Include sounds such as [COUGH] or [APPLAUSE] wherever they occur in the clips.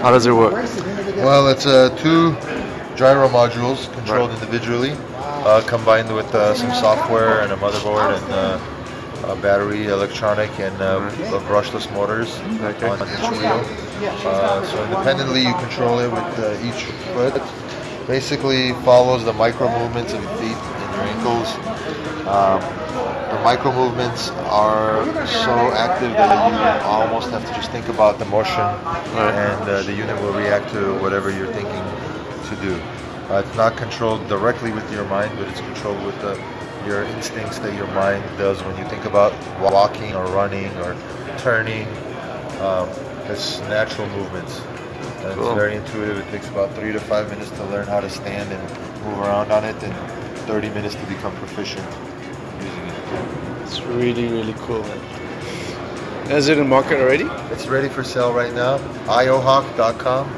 How does it work? Well, it's uh, two gyro modules controlled individually, uh, combined with uh, some software and a motherboard and uh, a battery, electronic, and uh, brushless motors Okay. on each wheel. Uh, so independently, you control it with uh, each foot. Basically, follows the micro movements of your feet and your ankles. Um, micro movements are so active that you almost have to just think about the motion, and uh, the unit will react to whatever you're thinking to do. Uh, it's not controlled directly with your mind, but it's controlled with the, your instincts that your mind does when you think about walking or running or turning. Um, it's natural movements. And Cool. It's very intuitive. It takes about three to five minutes to learn how to stand and move around on it, and 30 minutes to become proficient using it. It's really, really cool, man. Is it in market already? It's ready for sale right now. iohawk.com,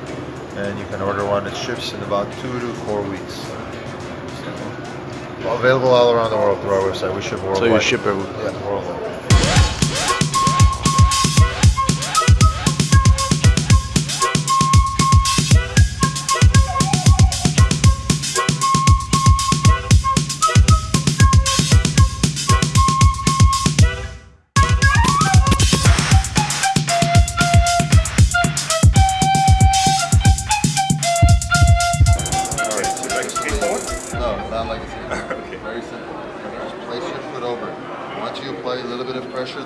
and you can order one. It ships in about two to four weeks. So, available all around the world through our website. We ship worldwide. So you ship everywhere. Yeah, worldwide.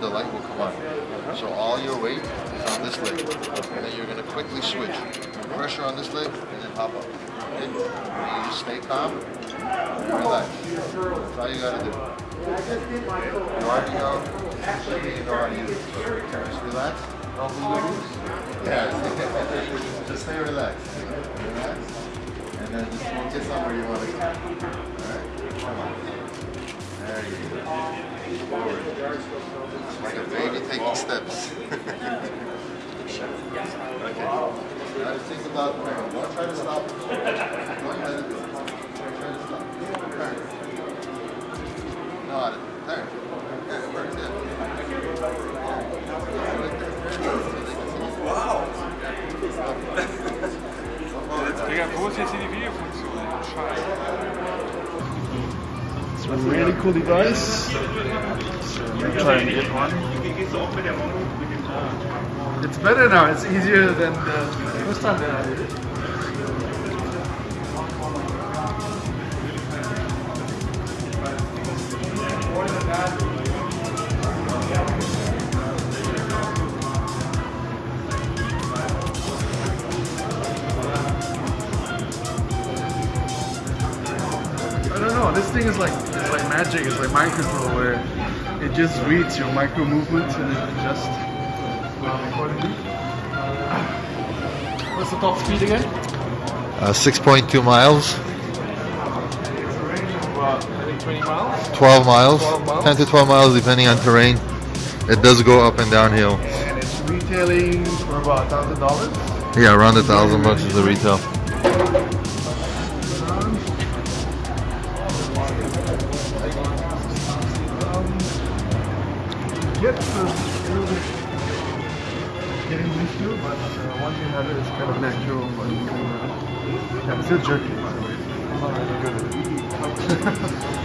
The light will come on. So all your weight is on this leg. And then you're going to quickly switch. Pressure on this leg and then hop up. Okay? You just stay calm relax. That's all you got to do. You already to use. Just relax. Don't moves. Yeah. [LAUGHS] just stay relaxed. Relax. And then just focus on where you want to go. Alright? Come on. There you go. Forward. Like a baby taking steps. [LAUGHS] okay. Now think about try to stop. [LAUGHS] It's a really cool device. Trying to get one. It's better now. It's easier than the first time that I did it. Know. This thing is like it's like magic. It's like mind control where it just reads your micro movements and it adjusts accordingly. What's the top speed again? Uh, 6.2 miles, About think 20 miles. 12 miles, 12 miles. 10 to 12 miles depending on terrain. It does go up and downhill. And it's retailing for about thousand dollars. Yeah, around a thousand bucks is the retail. Get a getting used to, but uh, once you have it, it's kind of natural. But uh, yeah, it's still jerky, by the way. I'm not really good at it. [LAUGHS]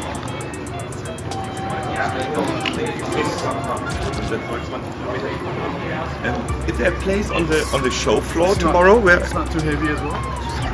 Um, is there a place on the on the show floor It's not- tomorrow where it's not too heavy as well.